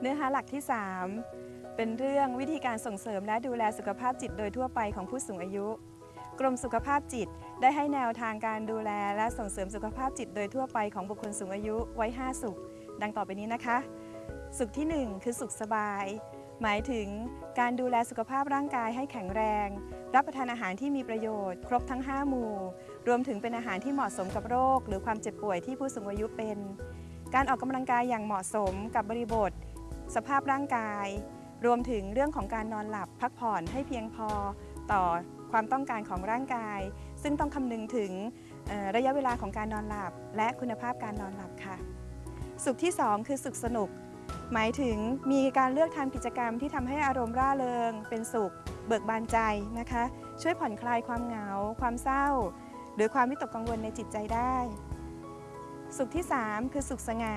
เนื้อหาหลักที่ 3 เป็นเรื่องวิธีการส่งเสริมและดูแลสุขภาพจิตโดยทั่วไปของผู้สูงอายุ กรมสุขภาพจิตได้ให้แนวทางการดูแลและส่งเสริมสุขภาพจิตโดยทั่วไปของบุคคลสูงอายุไว้ 5 สุข ดังต่อไปนี้นะคะ สุขที่ 1 คือสุขสบาย หมายถึงการดูแลสุขภาพร่างกายให้แข็งแรง รับประทานอาหารที่มีประโยชน์ ครบทั้ง 5 หมู่ รวมถึงเป็นอาหารที่เหมาะสมกับโรค หรือความเจ็บป่วยที่ผู้สูงอายุเป็น การออกกำลังกายอย่างเหมาะสมกับบริบท สภาพร่างกาย รวมถึงเรื่องของการนอนหลับพักผ่อนให้เพียงพอต่อความต้องการของร่างกาย ซึ่งต้องคำนึงถึงระยะเวลาของการนอนหลับ และคุณภาพการนอนหลับค่ะ สุขที่ 2 คือสุขสนุก หมายถึงมีการเลือกทำกิจกรรมที่ทำให้อารมณ์ร่าเริง เป็นสุข เบิกบานใจนะคะ ช่วยผ่อนคลายความเหงา ความเศร้า หรือความวิตกกังวลในจิตใจได้ สุขที่ 3 คือสุขสง่า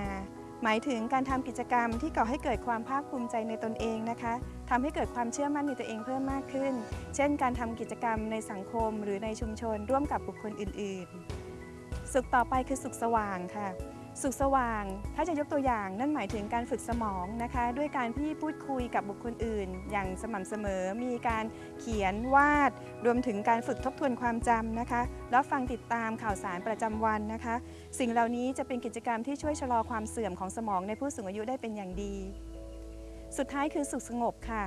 หมายถึงการทำกิจกรรมที่ก่อให้เกิดความภาคภูมิใจในตนเองนะคะทำให้เกิดความเชื่อมั่นในตัวเองเพิ่มมากขึ้น เช่น การทำกิจกรรมในสังคม หรือในชุมชน ร่วมกับบุคคลอื่น ๆ สุขต่อไปคือสุขสว่างค่ะ สุขสว่าง ถ้าจะยกตัวอย่างนั่นหมายถึงการฝึกสมองนะคะ ด้วยการที่พูดคุยกับบุคคลอื่น อย่างสม่ำเสมอ มีการเขียนวาด รวมถึงการฝึกทบทวนความจำนะคะ แล้วฟังติดตามข่าวสารประจำวันนะคะ สิ่งเหล่านี้จะเป็นกิจกรรมที่ช่วยชะลอความเสื่อมของสมองในผู้สูงอายุได้เป็นอย่างดี สุดท้ายคือสุขสงบค่ะ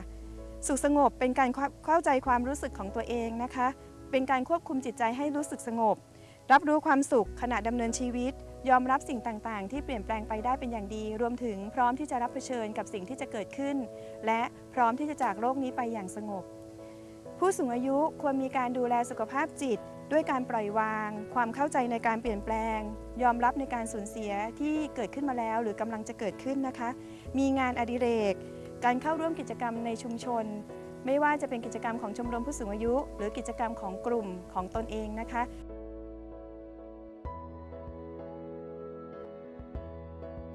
สุขสงบเป็นการเข้าใจความรู้สึกของตัวเองนะคะ เป็นการควบคุมจิตใจให้รู้สึกสงบ รับรู้ความสุขขณะดำเนินชีวิต ยอมรับสิ่งต่าง ๆ ที่เปลี่ยนแปลงไปได้เป็นอย่างดี รวมถึงพร้อมที่จะรับเผชิญกับสิ่งที่จะเกิดขึ้น และพร้อมที่จะจากโลกนี้ไปอย่างสงบ ผู้สูงอายุควรมีการดูแลสุขภาพจิต ด้วยการปล่อยวาง ความเข้าใจในการเปลี่ยนแปลง ยอมรับในการสูญเสียที่เกิดขึ้นมาแล้ว หรือกำลังจะเกิดขึ้นนะคะ มีงานอดิเรก การเข้าร่วมกิจกรรมในชุมชนไม่ว่าจะเป็นกิจกรรมของชมรมผู้สูงอายุ หรือกิจกรรมของกลุ่มของตนเองนะคะ